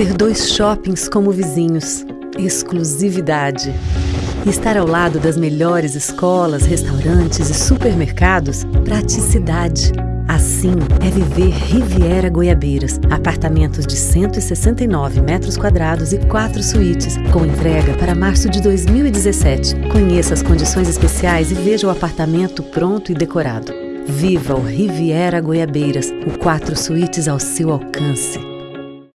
Ter dois shoppings como vizinhos. Exclusividade. Estar ao lado das melhores escolas, restaurantes e supermercados. Praticidade. Assim é viver Riviera Goiabeiras. Apartamentos de 169 metros quadrados e quatro suítes, com entrega para março de 2017. Conheça as condições especiais e veja o apartamento pronto e decorado. Viva o Riviera Goiabeiras, o quatro suítes ao seu alcance.